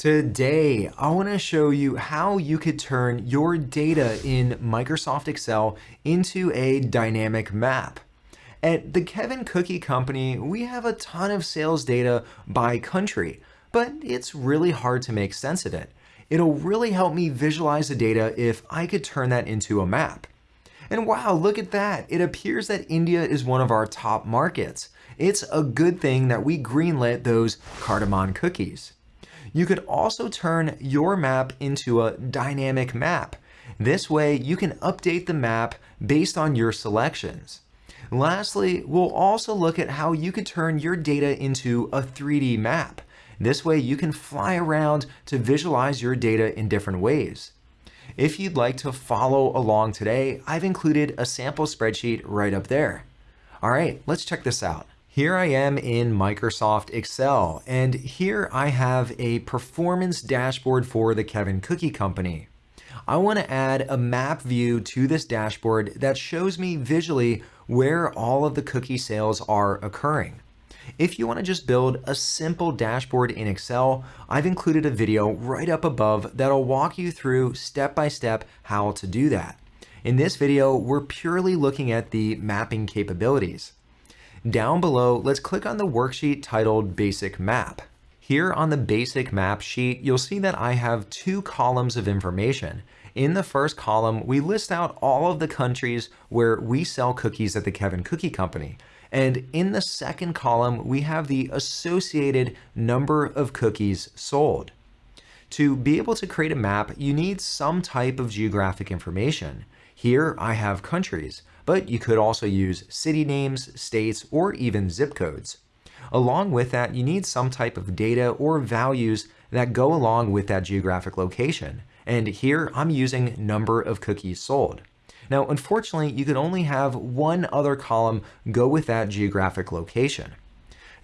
Today, I want to show you how you could turn your data in Microsoft Excel into a dynamic map. At the Kevin Cookie Company, we have a ton of sales data by country, but it's really hard to make sense of it. It'll really help me visualize the data if I could turn that into a map. And wow, look at that. It appears that India is one of our top markets. It's a good thing that we greenlit those Cardamom cookies. You could also turn your map into a dynamic map. This way you can update the map based on your selections. Lastly, we'll also look at how you could turn your data into a 3D map. This way you can fly around to visualize your data in different ways. If you'd like to follow along today, I've included a sample spreadsheet right up there. All right, let's check this out. Here I am in Microsoft Excel, and here I have a performance dashboard for the Kevin Cookie Company. I want to add a map view to this dashboard that shows me visually where all of the cookie sales are occurring. If you want to just build a simple dashboard in Excel, I've included a video right up above that'll walk you through step by step how to do that. In this video, we're purely looking at the mapping capabilities. Down below, let's click on the worksheet titled Basic Map. Here on the Basic Map sheet, you'll see that I have two columns of information. In the first column, we list out all of the countries where we sell cookies at the Kevin Cookie Company. And in the second column, we have the associated number of cookies sold. To be able to create a map, you need some type of geographic information. Here I have countries, but you could also use city names, states, or even zip codes. Along with that, you need some type of data or values that go along with that geographic location. And here I'm using number of cookies sold. Now, unfortunately, you can only have one other column go with that geographic location.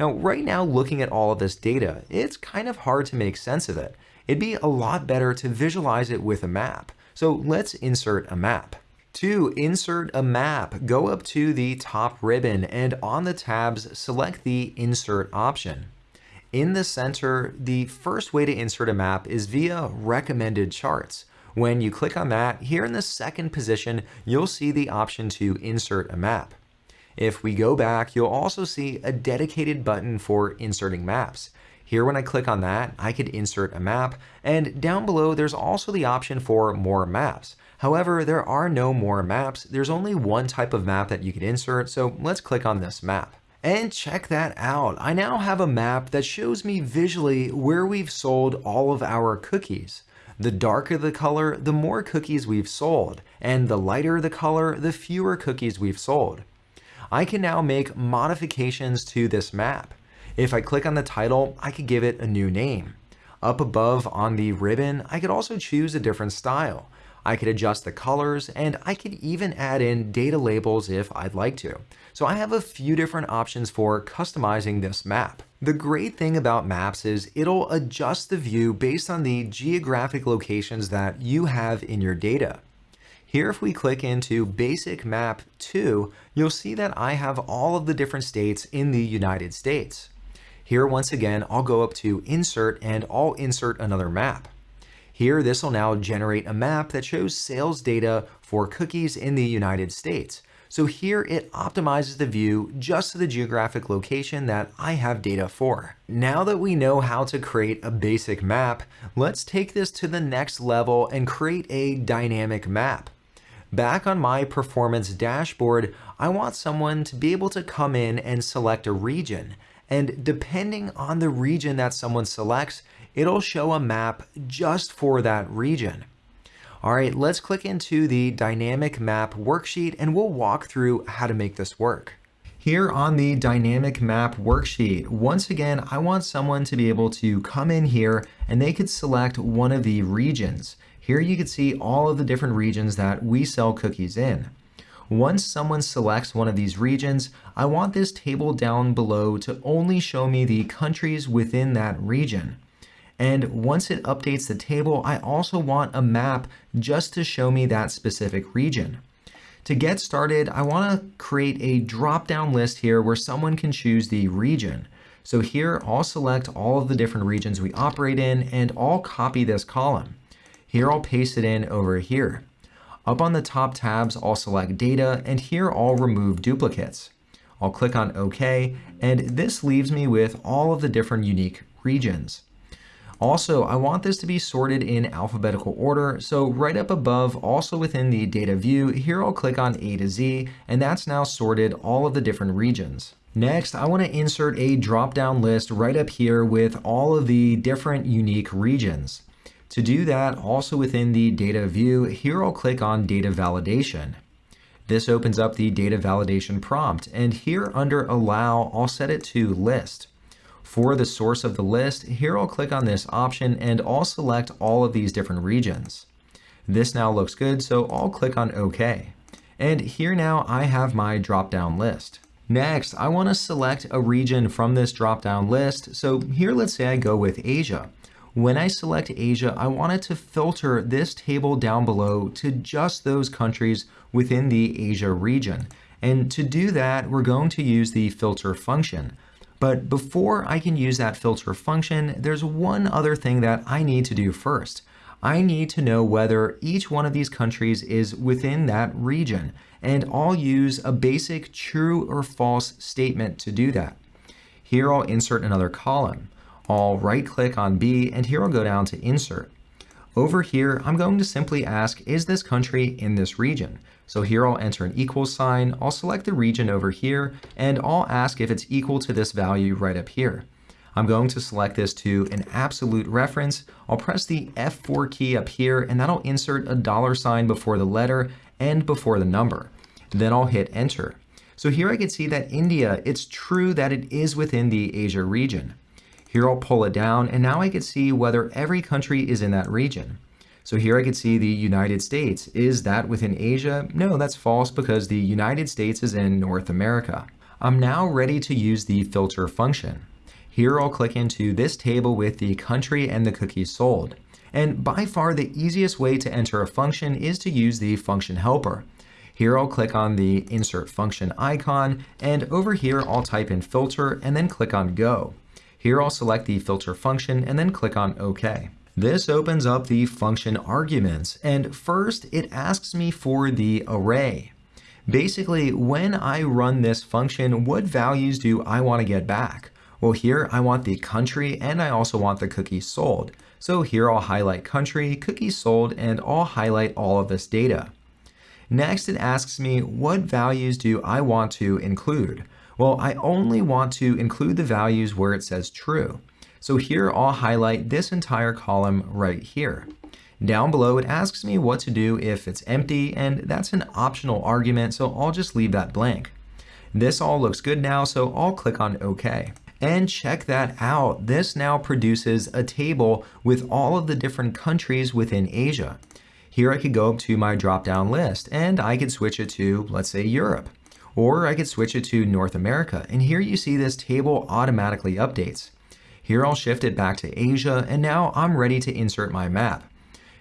Now, right now, looking at all of this data, it's kind of hard to make sense of it. It'd be a lot better to visualize it with a map. So let's insert a map. To insert a map, go up to the top ribbon and on the tabs, select the Insert option. In the center, the first way to insert a map is via Recommended Charts. When you click on that, here in the second position, you'll see the option to insert a map. If we go back, you'll also see a dedicated button for inserting maps. Here when I click on that, I could insert a map, and down below there's also the option for more maps. However, there are no more maps. There's only one type of map that you can insert, so let's click on this map. And check that out. I now have a map that shows me visually where we've sold all of our cookies. The darker the color, the more cookies we've sold, and the lighter the color, the fewer cookies we've sold. I can now make modifications to this map. If I click on the title, I could give it a new name. Up above on the ribbon, I could also choose a different style. I could adjust the colors, and I could even add in data labels if I'd like to. So I have a few different options for customizing this map. The great thing about maps is it'll adjust the view based on the geographic locations that you have in your data. Here, if we click into Basic Map 2, you'll see that I have all of the different states in the United States. Here, once again, I'll go up to Insert and I'll insert another map. Here, this will now generate a map that shows sales data for cookies in the United States. So here it optimizes the view just to the geographic location that I have data for. Now that we know how to create a basic map, let's take this to the next level and create a dynamic map. Back on my performance dashboard, I want someone to be able to come in and select a region. And depending on the region that someone selects, it'll show a map just for that region. All right, let's click into the dynamic map worksheet and we'll walk through how to make this work. Here on the dynamic map worksheet, once again, I want someone to be able to come in here and they could select one of the regions. Here you can see all of the different regions that we sell cookies in. Once someone selects one of these regions, I want this table down below to only show me the countries within that region. And once it updates the table, I also want a map just to show me that specific region. To get started, I want to create a drop-down list here where someone can choose the region. So here I'll select all of the different regions we operate in and I'll copy this column. Here I'll paste it in over here. Up on the top tabs, I'll select data and here I'll remove duplicates. I'll click on OK and this leaves me with all of the different unique regions. Also, I want this to be sorted in alphabetical order, so right up above, also within the data view, here I'll click on A to Z, and that's now sorted all of the different regions. Next, I want to insert a drop-down list right up here with all of the different unique regions. To do that, also within the data view, here I'll click on data validation. This opens up the data validation prompt, and here under allow, I'll set it to list. For the source of the list, here I'll click on this option and I'll select all of these different regions. This now looks good, so I'll click on OK. And here now I have my drop-down list. Next, I want to select a region from this drop-down list. So here, let's say I go with Asia. When I select Asia, I want it to filter this table down below to just those countries within the Asia region. And to do that, we're going to use the filter function. But before I can use that filter function, there's one other thing that I need to do first. I need to know whether each one of these countries is within that region, and I'll use a basic true or false statement to do that. Here I'll insert another column. I'll right click on B and here I'll go down to insert. Over here, I'm going to simply ask, is this country in this region? So here I'll enter an equal sign, I'll select the region over here, and I'll ask if it's equal to this value right up here. I'm going to select this to an absolute reference. I'll press the F4 key up here, and that'll insert a dollar sign before the letter and before the number. Then I'll hit enter. So here I can see that India, it's true that it is within the Asia region. Here I'll pull it down, and now I can see whether every country is in that region. So here I can see the United States. Is that within Asia? No, that's false because the United States is in North America. I'm now ready to use the filter function. Here I'll click into this table with the country and the cookies sold. And by far the easiest way to enter a function is to use the function helper. Here I'll click on the insert function icon and over here I'll type in filter and then click on go. Here I'll select the filter function and then click on OK. This opens up the function arguments, and first it asks me for the array. Basically, when I run this function, what values do I want to get back? Well, here I want the country and I also want the cookies sold. So here I'll highlight country, cookies sold, and I'll highlight all of this data. Next, it asks me what values do I want to include? Well, I only want to include the values where it says true. So here I'll highlight this entire column right here. Down below, it asks me what to do if it's empty, and that's an optional argument, so I'll just leave that blank. This all looks good now, so I'll click on OK. And check that out. This now produces a table with all of the different countries within Asia. Here I could go to my drop-down list, and I could switch it to, let's say, Europe. Or I could switch it to North America, and here you see this table automatically updates. Here I'll shift it back to Asia, and now I'm ready to insert my map.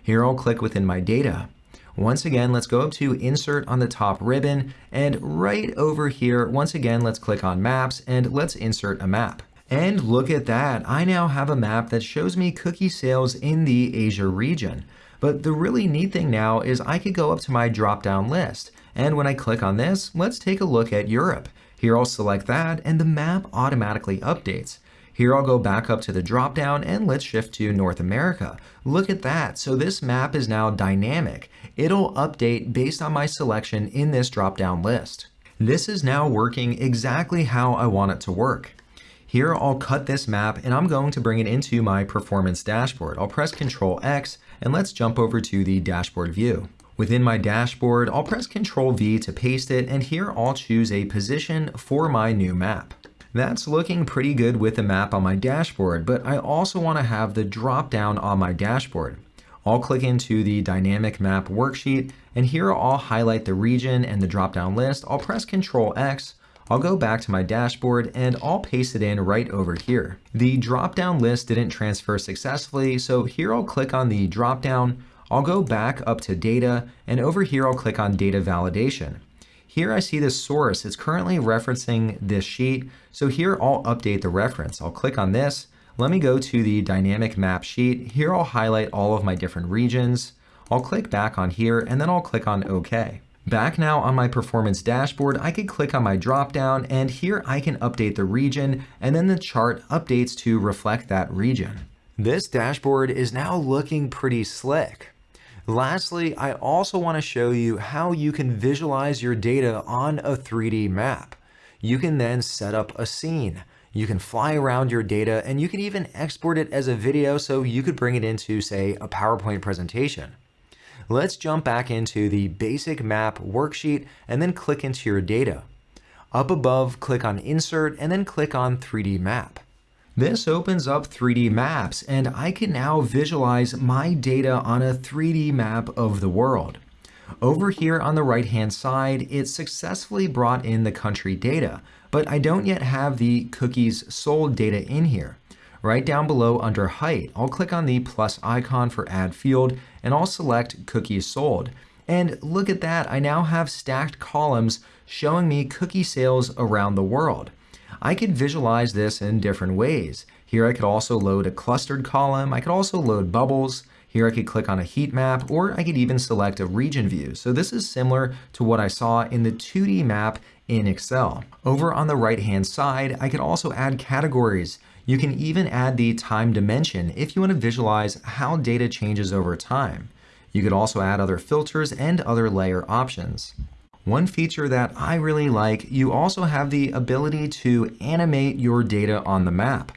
Here I'll click within my data. Once again, let's go up to Insert on the top ribbon, and right over here, once again, let's click on Maps, and let's insert a map. And look at that, I now have a map that shows me cookie sales in the Asia region. But the really neat thing now is I could go up to my drop-down list, and when I click on this, let's take a look at Europe. Here I'll select that, and the map automatically updates. Here I'll go back up to the dropdown and let's shift to North America. Look at that. So this map is now dynamic. It'll update based on my selection in this dropdown list. This is now working exactly how I want it to work. Here I'll cut this map and I'm going to bring it into my performance dashboard. I'll press Ctrl X and let's jump over to the dashboard view. Within my dashboard, I'll press Ctrl V to paste it and here I'll choose a position for my new map. That's looking pretty good with the map on my dashboard, but I also want to have the drop down on my dashboard. I'll click into the dynamic map worksheet and here I'll highlight the region and the drop down list. I'll press Ctrl X, I'll go back to my dashboard and I'll paste it in right over here. The drop down list didn't transfer successfully, so here I'll click on the drop down, I'll go back up to data and over here I'll click on data validation. Here I see the source. It's currently referencing this sheet. So here I'll update the reference. I'll click on this. Let me go to the dynamic map sheet. Here I'll highlight all of my different regions. I'll click back on here and then I'll click on OK. Back now on my performance dashboard, I could click on my dropdown and here I can update the region and then the chart updates to reflect that region. This dashboard is now looking pretty slick. Lastly, I also want to show you how you can visualize your data on a 3D map. You can then set up a scene. You can fly around your data and you can even export it as a video so you could bring it into, say, a PowerPoint presentation. Let's jump back into the basic map worksheet and then click into your data. Up above, click on Insert and then click on 3D Map. This opens up 3D maps and I can now visualize my data on a 3D map of the world. Over here on the right hand side, it successfully brought in the country data, but I don't yet have the cookies sold data in here. Right down below under height, I'll click on the plus icon for add field and I'll select cookies sold. And look at that, I now have stacked columns showing me cookie sales around the world. I could visualize this in different ways. Here I could also load a clustered column, I could also load bubbles, here I could click on a heat map, or I could even select a region view. So this is similar to what I saw in the 2D map in Excel. Over on the right hand side, I could also add categories. You can even add the time dimension if you want to visualize how data changes over time. You could also add other filters and other layer options. One feature that I really like, you also have the ability to animate your data on the map.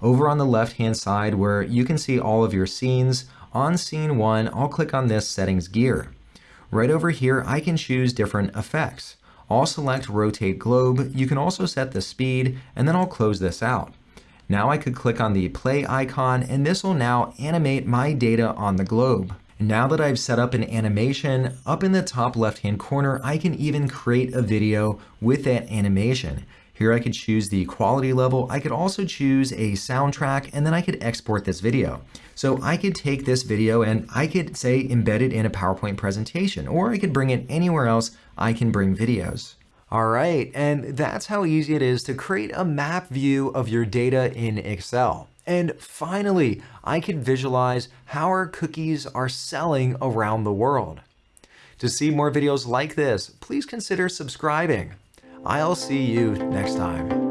Over on the left hand side where you can see all of your scenes, on scene 1 I'll click on this settings gear. Right over here I can choose different effects. I'll select rotate globe, you can also set the speed, and then I'll close this out. Now I could click on the play icon and this will now animate my data on the globe. Now that I've set up an animation, up in the top left hand corner, I can even create a video with that animation. Here I could choose the quality level. I could also choose a soundtrack and then I could export this video. So I could take this video and I could say embed it in a PowerPoint presentation or I could bring it anywhere else I can bring videos. All right, and that's how easy it is to create a map view of your data in Excel. And finally, I can visualize how our cookies are selling around the world. To see more videos like this, please consider subscribing. I'll see you next time.